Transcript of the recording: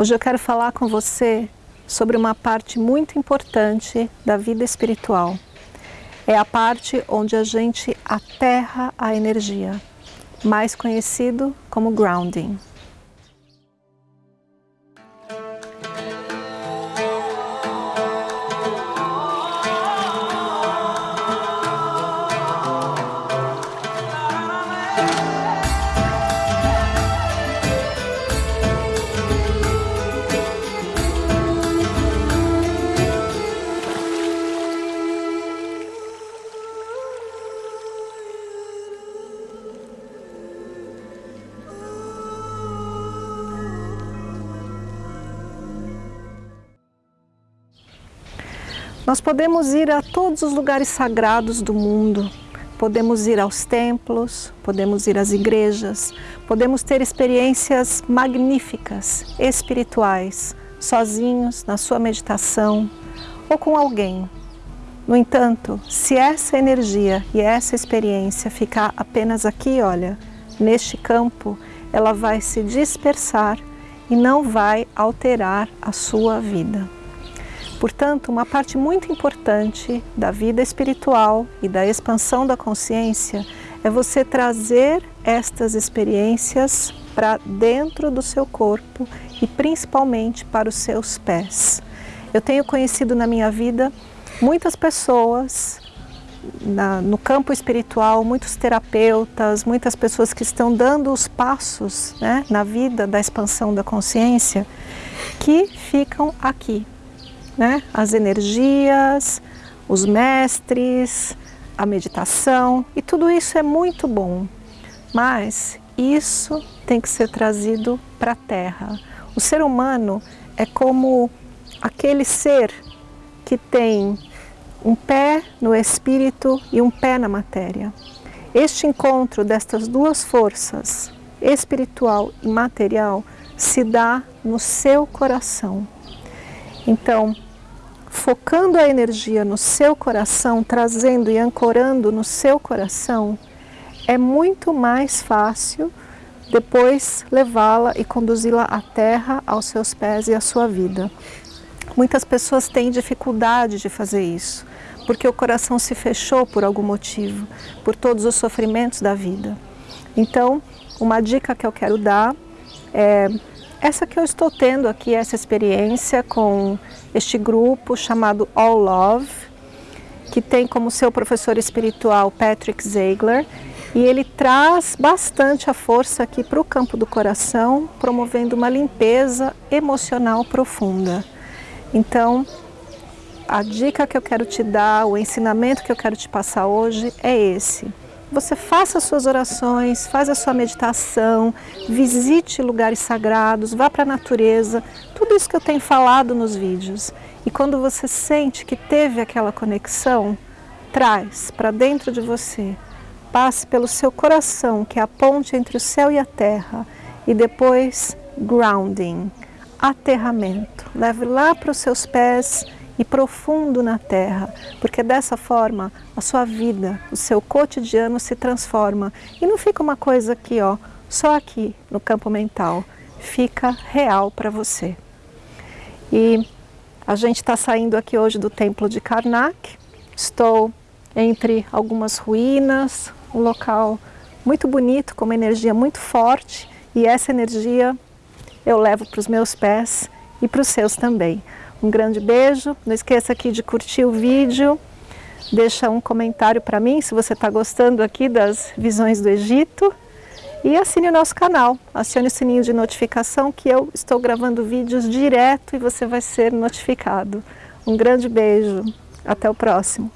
Hoje eu quero falar com você sobre uma parte muito importante da vida espiritual. É a parte onde a gente aterra a energia, mais conhecido como grounding. Nós podemos ir a todos os lugares sagrados do mundo, podemos ir aos templos, podemos ir às igrejas, podemos ter experiências magníficas, espirituais, sozinhos, na sua meditação ou com alguém. No entanto, se essa energia e essa experiência ficar apenas aqui, olha, neste campo, ela vai se dispersar e não vai alterar a sua vida. Portanto, uma parte muito importante da vida espiritual e da expansão da consciência é você trazer estas experiências para dentro do seu corpo e principalmente para os seus pés. Eu tenho conhecido na minha vida muitas pessoas na, no campo espiritual, muitos terapeutas, muitas pessoas que estão dando os passos né, na vida da expansão da consciência, que ficam aqui, né? as energias, os mestres, a meditação e tudo isso é muito bom, mas isso tem que ser trazido para a Terra. O ser humano é como aquele ser que tem um pé no espírito e um pé na matéria. Este encontro destas duas forças, espiritual e material, se dá no seu coração. Então, focando a energia no seu coração, trazendo e ancorando no seu coração, é muito mais fácil depois levá-la e conduzi-la à terra, aos seus pés e à sua vida. Muitas pessoas têm dificuldade de fazer isso, porque o coração se fechou por algum motivo, por todos os sofrimentos da vida. Então, uma dica que eu quero dar é essa que eu estou tendo aqui, essa experiência com este grupo chamado All Love, que tem como seu professor espiritual Patrick Ziegler, e ele traz bastante a força aqui para o campo do coração, promovendo uma limpeza emocional profunda. Então, a dica que eu quero te dar, o ensinamento que eu quero te passar hoje é esse você faça suas orações, faz a sua meditação, visite lugares sagrados, vá para a natureza, tudo isso que eu tenho falado nos vídeos. E quando você sente que teve aquela conexão, traz para dentro de você, passe pelo seu coração, que é a ponte entre o céu e a terra, e depois grounding, aterramento. Leve lá para os seus pés e profundo na terra, porque dessa forma a sua vida, o seu cotidiano se transforma e não fica uma coisa aqui, ó, só aqui no campo mental, fica real para você. E a gente está saindo aqui hoje do templo de Karnak, estou entre algumas ruínas, um local muito bonito, com uma energia muito forte e essa energia eu levo para os meus pés e para os seus também. Um grande beijo, não esqueça aqui de curtir o vídeo, deixa um comentário para mim se você está gostando aqui das visões do Egito. E assine o nosso canal, acione o sininho de notificação que eu estou gravando vídeos direto e você vai ser notificado. Um grande beijo, até o próximo.